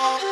Oh.